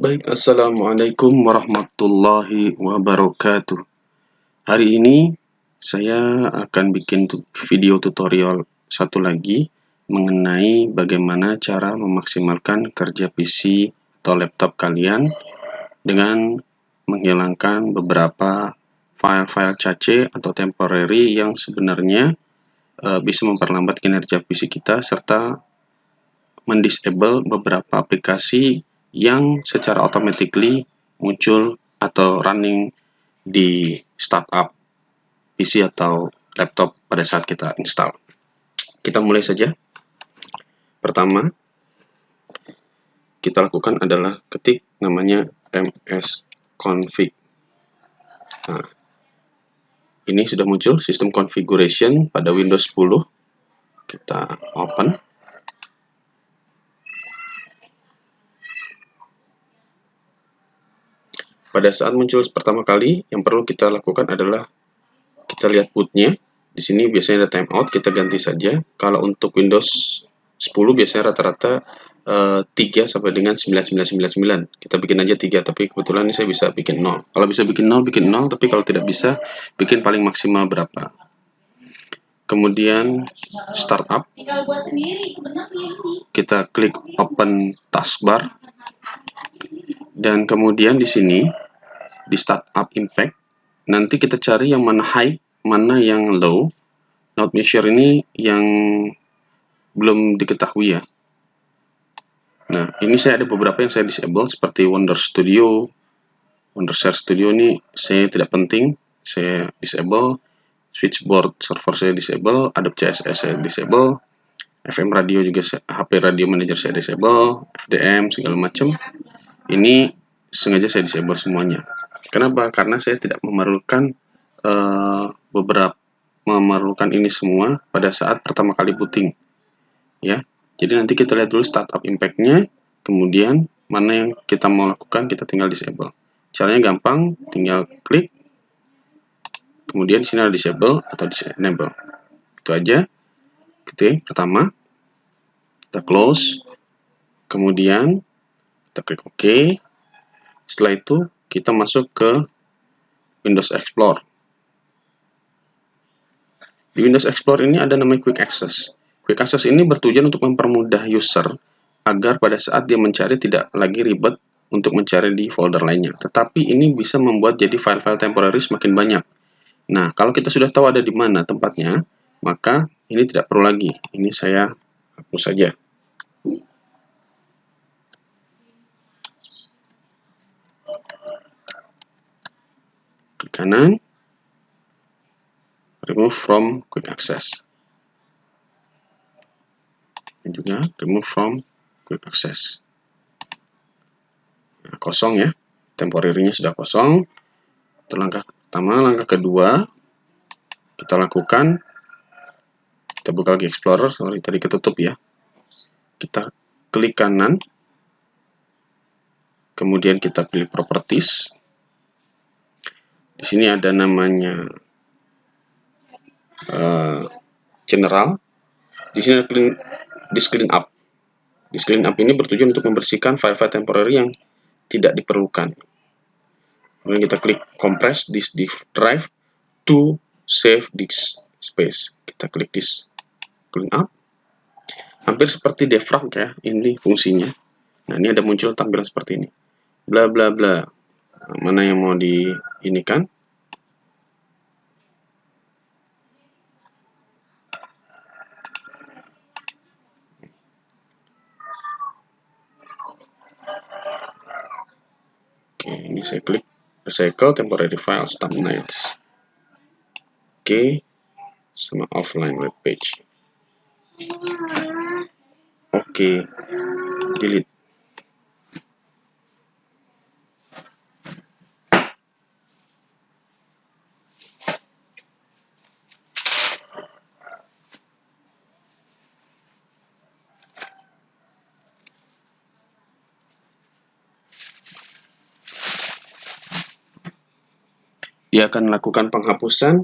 Baik, Assalamualaikum warahmatullahi wabarakatuh. Hari ini saya akan bikin video tutorial satu lagi mengenai bagaimana cara memaksimalkan kerja PC atau laptop kalian dengan menghilangkan beberapa file-file cache atau temporary yang sebenarnya uh, bisa memperlambat kinerja PC kita serta mendisable beberapa aplikasi yang secara automatically muncul atau running di startup PC atau laptop pada saat kita install. Kita mulai saja. Pertama, kita lakukan adalah ketik namanya msconfig. Nah, ini sudah muncul sistem configuration pada Windows 10. Kita open. Pada saat muncul pertama kali, yang perlu kita lakukan adalah kita lihat bootnya. Di sini biasanya ada timeout, kita ganti saja. Kalau untuk Windows 10 biasanya rata-rata uh, eh, 3 sampai dengan 9999. Kita bikin aja 3, tapi kebetulan ini saya bisa bikin 0. Kalau bisa bikin 0, bikin 0, tapi kalau tidak bisa, bikin paling maksimal berapa. Kemudian startup. Kita klik open taskbar dan kemudian di sini di startup impact nanti kita cari yang mana high mana yang low. Not measure ini yang belum diketahui ya. Nah ini saya ada beberapa yang saya disable seperti Wonder Studio. Wonder Share Studio ini saya tidak penting saya disable. Switchboard server saya disable Adobe CSS saya disable. FM radio juga HP radio manager saya disable FDM segala macam ini sengaja saya disable semuanya. Kenapa? Karena saya tidak memerlukan uh, beberapa memerlukan ini semua pada saat pertama kali booting. Ya, jadi nanti kita lihat dulu startup impact-nya, kemudian mana yang kita mau lakukan kita tinggal disable. Caranya gampang, tinggal klik, kemudian sini ada disable atau disable. Itu aja. Oke, pertama kita close, kemudian kita klik OK. Setelah itu kita masuk ke Windows Explorer. Di Windows Explorer ini ada namanya Quick Access. Quick Access ini bertujuan untuk mempermudah user agar pada saat dia mencari tidak lagi ribet untuk mencari di folder lainnya. Tetapi ini bisa membuat jadi file-file temporary semakin banyak. Nah, kalau kita sudah tahu ada di mana tempatnya, maka ini tidak perlu lagi. Ini saya hapus saja. Kanan remove from quick access. Dan juga remove from quick access. Nah, kosong ya. Temporary-nya sudah kosong. Itu langkah pertama langkah kedua kita lakukan kita buka lagi explorer. Sorry tadi ketutup ya. Kita klik kanan. Kemudian kita pilih properties di sini ada namanya uh, general. Di sini ada clean, di clean up. Di clean up ini bertujuan untuk membersihkan file-file temporary yang tidak diperlukan. Kemudian kita klik compress this drive to save disk space. Kita klik this clean up. Hampir seperti defrag ya, ini fungsinya. Nah, ini ada muncul tampilan seperti ini. Bla bla bla mana yang mau di ini kan Oke, ini saya klik recycle temporary files thumbnails. Oke, sama offline web page. Oke, delete. Dia akan melakukan penghapusan.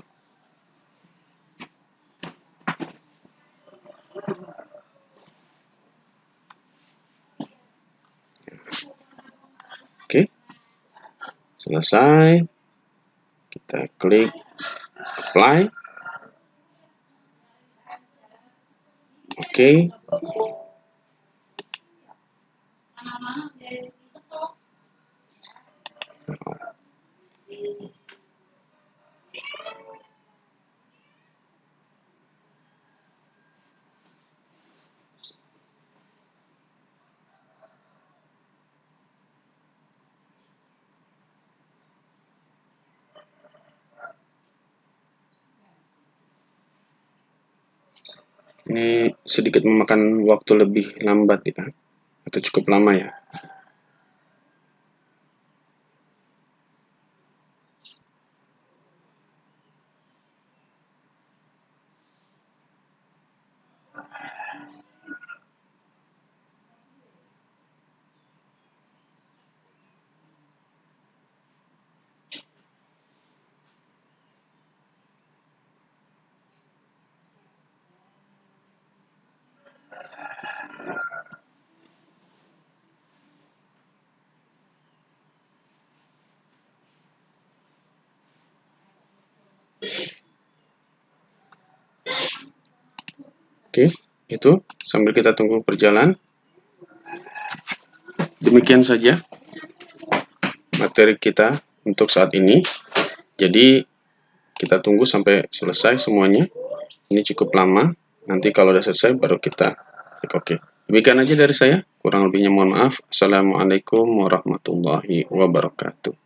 Selesai. Kita klik apply. Oke. okay. Ini sedikit memakan waktu lebih lambat ya atau cukup lama ya Oke, itu sambil kita tunggu berjalan. Demikian saja materi kita untuk saat ini. Jadi kita tunggu sampai selesai semuanya. Ini cukup lama. Nanti kalau sudah selesai baru kita klik OK. Demikian aja dari saya. Kurang lebihnya mohon maaf. Assalamualaikum warahmatullahi wabarakatuh.